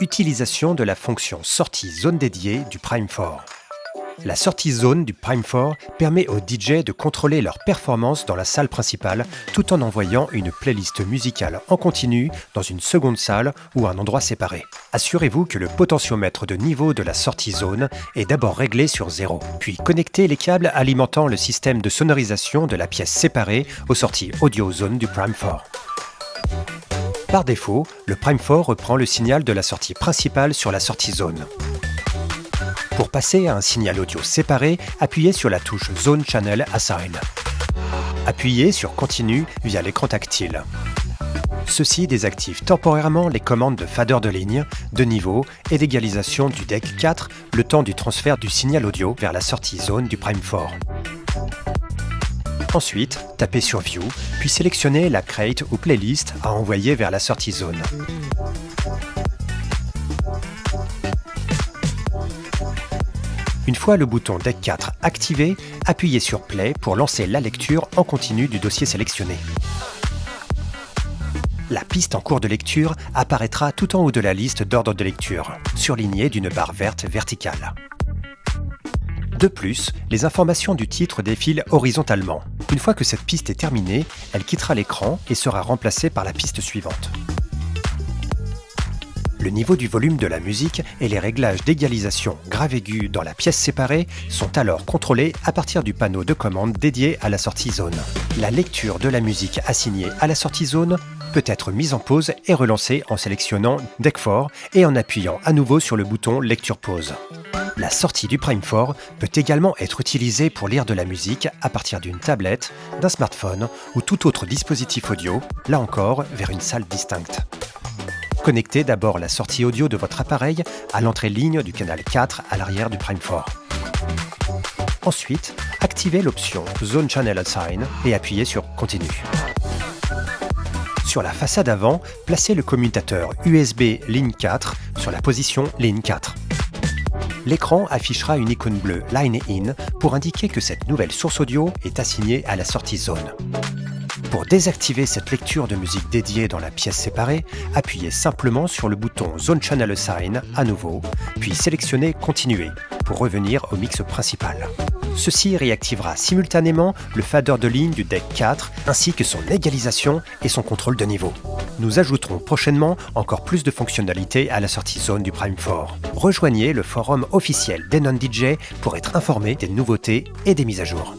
Utilisation de la fonction sortie zone dédiée du Prime 4. La sortie zone du Prime 4 permet aux DJ de contrôler leur performance dans la salle principale tout en envoyant une playlist musicale en continu dans une seconde salle ou un endroit séparé. Assurez-vous que le potentiomètre de niveau de la sortie zone est d'abord réglé sur 0, puis connectez les câbles alimentant le système de sonorisation de la pièce séparée aux sorties audio zone du Prime 4. Par défaut, le Prime 4 reprend le signal de la sortie principale sur la sortie zone. Pour passer à un signal audio séparé, appuyez sur la touche Zone Channel Assign. Appuyez sur Continue via l'écran tactile. Ceci désactive temporairement les commandes de fader de ligne, de niveau et d'égalisation du deck 4 le temps du transfert du signal audio vers la sortie zone du Prime 4. Ensuite, tapez sur View, puis sélectionnez la crate ou playlist à envoyer vers la sortie zone. Une fois le bouton Deck 4 activé, appuyez sur Play pour lancer la lecture en continu du dossier sélectionné. La piste en cours de lecture apparaîtra tout en haut de la liste d'ordre de lecture, surlignée d'une barre verte verticale. De plus, les informations du titre défilent horizontalement. Une fois que cette piste est terminée, elle quittera l'écran et sera remplacée par la piste suivante. Le niveau du volume de la musique et les réglages d'égalisation grave-aigu dans la pièce séparée sont alors contrôlés à partir du panneau de commande dédié à la sortie zone. La lecture de la musique assignée à la sortie zone peut être mise en pause et relancée en sélectionnant Deck 4 et en appuyant à nouveau sur le bouton Lecture pause. La sortie du Prime 4 peut également être utilisée pour lire de la musique à partir d'une tablette, d'un smartphone ou tout autre dispositif audio, là encore vers une salle distincte. Connectez d'abord la sortie audio de votre appareil à l'entrée ligne du canal 4 à l'arrière du Prime 4. Ensuite, activez l'option Zone Channel Assign et appuyez sur Continue. Sur la façade avant, placez le commutateur USB Ligne 4 sur la position Ligne 4. L'écran affichera une icône bleue Line In pour indiquer que cette nouvelle source audio est assignée à la sortie zone. Pour désactiver cette lecture de musique dédiée dans la pièce séparée, appuyez simplement sur le bouton Zone Channel Assign à nouveau, puis sélectionnez Continuer pour revenir au mix principal. Ceci réactivera simultanément le fader de ligne du deck 4 ainsi que son égalisation et son contrôle de niveau. Nous ajouterons prochainement encore plus de fonctionnalités à la sortie zone du Prime 4. Rejoignez le forum officiel d'Enon DJ pour être informé des nouveautés et des mises à jour.